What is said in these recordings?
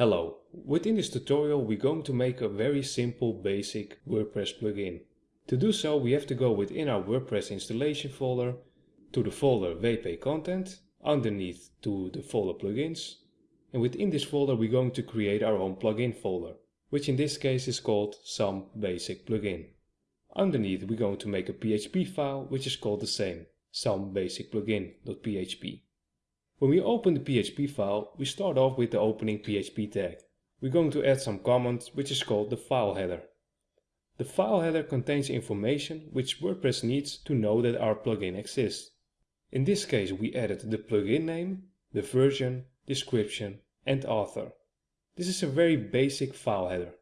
Hello, within this tutorial we're going to make a very simple basic WordPress plugin. To do so we have to go within our WordPress installation folder to the folder WP Content, underneath to the folder Plugins and within this folder we're going to create our own plugin folder, which in this case is called some basic plugin. Underneath we're going to make a PHP file which is called the same, some basic plugin.php. When we open the PHP file, we start off with the opening PHP tag. We're going to add some comment which is called the file header. The file header contains information which WordPress needs to know that our plugin exists. In this case we added the plugin name, the version, description and author. This is a very basic file header.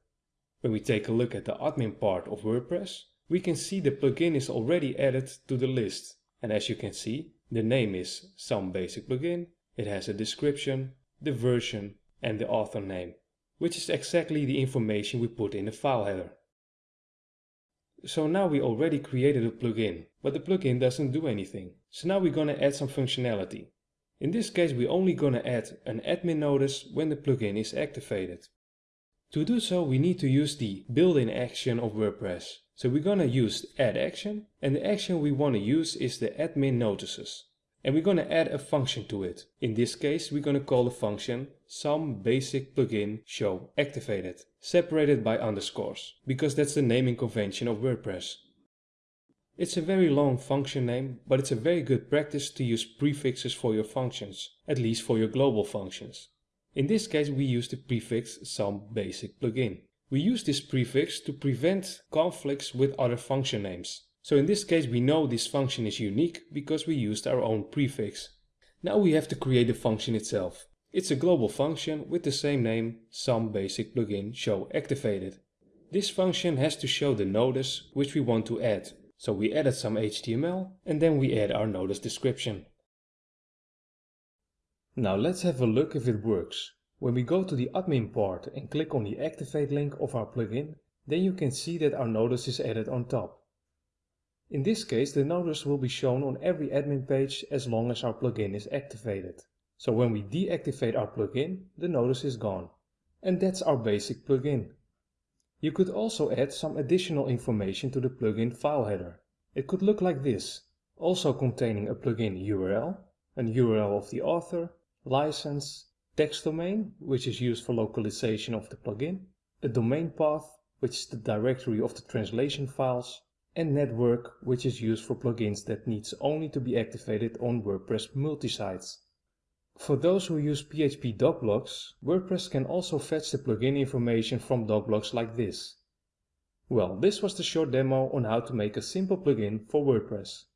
When we take a look at the admin part of WordPress, we can see the plugin is already added to the list. And as you can see, the name is some basic plugin, it has a description, the version and the author name, which is exactly the information we put in the file header. So now we already created a plugin, but the plugin doesn't do anything. So now we're gonna add some functionality. In this case we're only gonna add an admin notice when the plugin is activated. To do so we need to use the built-in action of WordPress. So we're gonna use add action and the action we want to use is the admin notices. And we're gonna add a function to it. In this case we're gonna call the function some basic plugin show activated, separated by underscores, because that's the naming convention of WordPress. It's a very long function name, but it's a very good practice to use prefixes for your functions, at least for your global functions. In this case we use the prefix some basic plugin. We use this prefix to prevent conflicts with other function names. So in this case we know this function is unique because we used our own prefix. Now we have to create the function itself. It's a global function with the same name, some basic plugin show activated. This function has to show the notice which we want to add. So we added some HTML and then we add our notice description. Now let's have a look if it works. When we go to the admin part and click on the activate link of our plugin, then you can see that our notice is added on top. In this case the notice will be shown on every admin page as long as our plugin is activated. So when we deactivate our plugin, the notice is gone. And that's our basic plugin. You could also add some additional information to the plugin file header. It could look like this, also containing a plugin URL, an URL of the author, license, text domain, which is used for localization of the plugin, a domain path, which is the directory of the translation files, and network, which is used for plugins that needs only to be activated on WordPress multisites. For those who use PHP docblocks, WordPress can also fetch the plugin information from docblocks like this. Well, this was the short demo on how to make a simple plugin for WordPress.